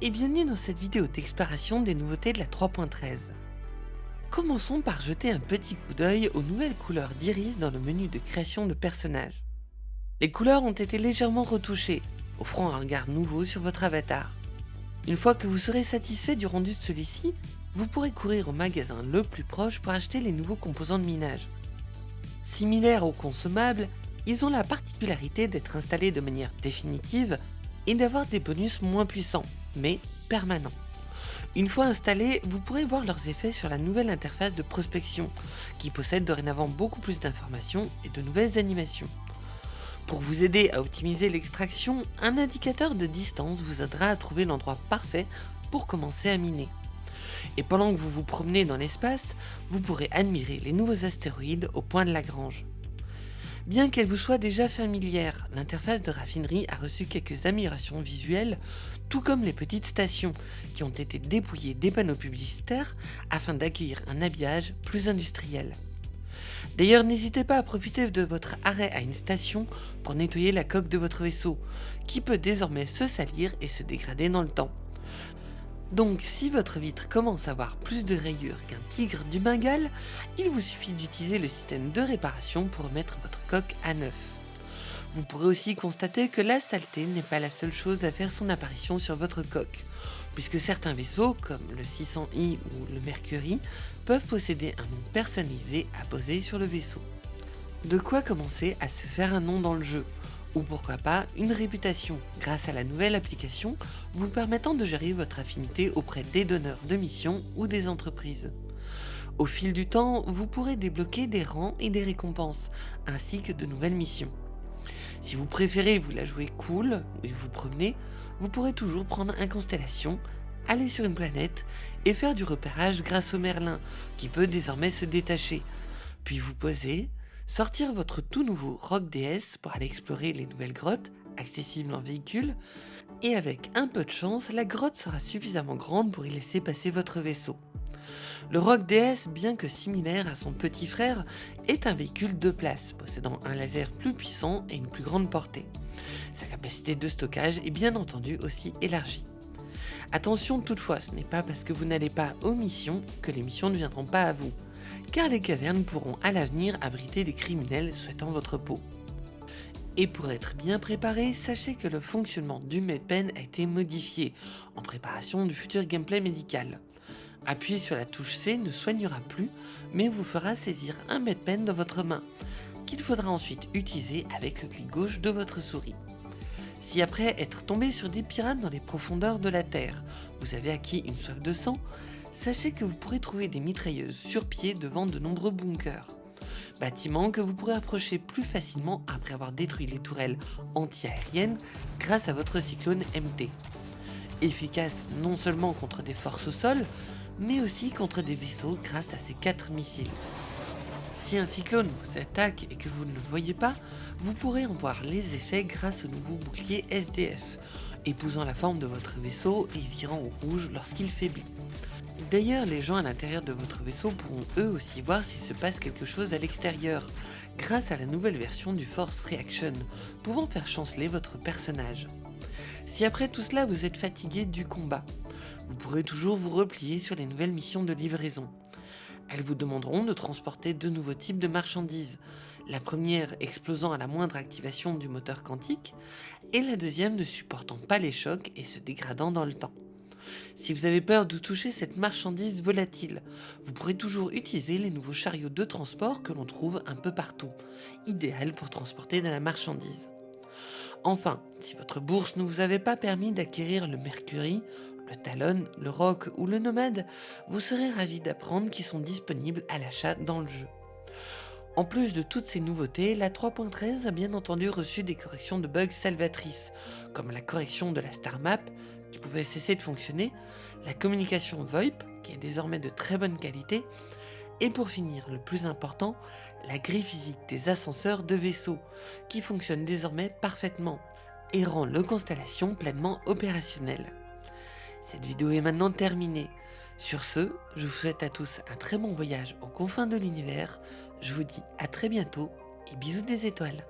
et bienvenue dans cette vidéo d'exploration des nouveautés de la 3.13. Commençons par jeter un petit coup d'œil aux nouvelles couleurs d'iris dans le menu de création de personnages. Les couleurs ont été légèrement retouchées, offrant un regard nouveau sur votre avatar. Une fois que vous serez satisfait du rendu de celui-ci, vous pourrez courir au magasin le plus proche pour acheter les nouveaux composants de minage. Similaires aux consommables, ils ont la particularité d'être installés de manière définitive et d'avoir des bonus moins puissants, mais permanents. Une fois installés, vous pourrez voir leurs effets sur la nouvelle interface de prospection, qui possède dorénavant beaucoup plus d'informations et de nouvelles animations. Pour vous aider à optimiser l'extraction, un indicateur de distance vous aidera à trouver l'endroit parfait pour commencer à miner. Et pendant que vous vous promenez dans l'espace, vous pourrez admirer les nouveaux astéroïdes au point de Lagrange. Bien qu'elle vous soit déjà familière, l'interface de raffinerie a reçu quelques améliorations visuelles, tout comme les petites stations qui ont été dépouillées des panneaux publicitaires afin d'accueillir un habillage plus industriel. D'ailleurs, n'hésitez pas à profiter de votre arrêt à une station pour nettoyer la coque de votre vaisseau, qui peut désormais se salir et se dégrader dans le temps. Donc si votre vitre commence à avoir plus de rayures qu'un tigre du Bengale, il vous suffit d'utiliser le système de réparation pour remettre votre coque à neuf. Vous pourrez aussi constater que la saleté n'est pas la seule chose à faire son apparition sur votre coque, puisque certains vaisseaux, comme le 600i ou le Mercury, peuvent posséder un nom personnalisé à poser sur le vaisseau. De quoi commencer à se faire un nom dans le jeu, ou pourquoi pas une réputation grâce à la nouvelle application vous permettant de gérer votre affinité auprès des donneurs de missions ou des entreprises. Au fil du temps, vous pourrez débloquer des rangs et des récompenses, ainsi que de nouvelles missions. Si vous préférez vous la jouer cool et vous promener, vous pourrez toujours prendre un constellation, aller sur une planète et faire du repérage grâce au Merlin, qui peut désormais se détacher, puis vous poser, sortir votre tout nouveau Rock DS pour aller explorer les nouvelles grottes, accessibles en véhicule, et avec un peu de chance, la grotte sera suffisamment grande pour y laisser passer votre vaisseau. Le Rock DS, bien que similaire à son petit frère, est un véhicule de place, possédant un laser plus puissant et une plus grande portée. Sa capacité de stockage est bien entendu aussi élargie. Attention toutefois, ce n'est pas parce que vous n'allez pas aux missions que les missions ne viendront pas à vous car les cavernes pourront à l'avenir abriter des criminels souhaitant votre peau. Et pour être bien préparé, sachez que le fonctionnement du MedPen a été modifié en préparation du futur gameplay médical. Appuyer sur la touche C ne soignera plus, mais vous fera saisir un MedPen dans votre main, qu'il faudra ensuite utiliser avec le clic gauche de votre souris. Si après être tombé sur des pirates dans les profondeurs de la Terre, vous avez acquis une soif de sang, sachez que vous pourrez trouver des mitrailleuses sur pied devant de nombreux bunkers. Bâtiments que vous pourrez approcher plus facilement après avoir détruit les tourelles anti-aériennes grâce à votre cyclone MT. Efficace non seulement contre des forces au sol, mais aussi contre des vaisseaux grâce à ses 4 missiles. Si un cyclone vous attaque et que vous ne le voyez pas, vous pourrez en voir les effets grâce au nouveau bouclier SDF, épousant la forme de votre vaisseau et virant au rouge lorsqu'il faiblit. D'ailleurs, les gens à l'intérieur de votre vaisseau pourront eux aussi voir s'il se passe quelque chose à l'extérieur, grâce à la nouvelle version du Force Reaction, pouvant faire chanceler votre personnage. Si après tout cela vous êtes fatigué du combat, vous pourrez toujours vous replier sur les nouvelles missions de livraison. Elles vous demanderont de transporter deux nouveaux types de marchandises, la première explosant à la moindre activation du moteur quantique, et la deuxième ne supportant pas les chocs et se dégradant dans le temps. Si vous avez peur de toucher cette marchandise volatile, vous pourrez toujours utiliser les nouveaux chariots de transport que l'on trouve un peu partout, idéal pour transporter de la marchandise. Enfin, si votre bourse ne vous avait pas permis d'acquérir le Mercury, le Talon, le Rock ou le Nomade, vous serez ravi d'apprendre qu'ils sont disponibles à l'achat dans le jeu. En plus de toutes ces nouveautés, la 3.13 a bien entendu reçu des corrections de bugs salvatrices, comme la correction de la star map, qui pouvait cesser de fonctionner, la communication VoIP, qui est désormais de très bonne qualité, et pour finir, le plus important, la grille physique des ascenseurs de vaisseau, qui fonctionne désormais parfaitement, et rend le Constellation pleinement opérationnel. Cette vidéo est maintenant terminée. Sur ce, je vous souhaite à tous un très bon voyage aux confins de l'univers, je vous dis à très bientôt et bisous des étoiles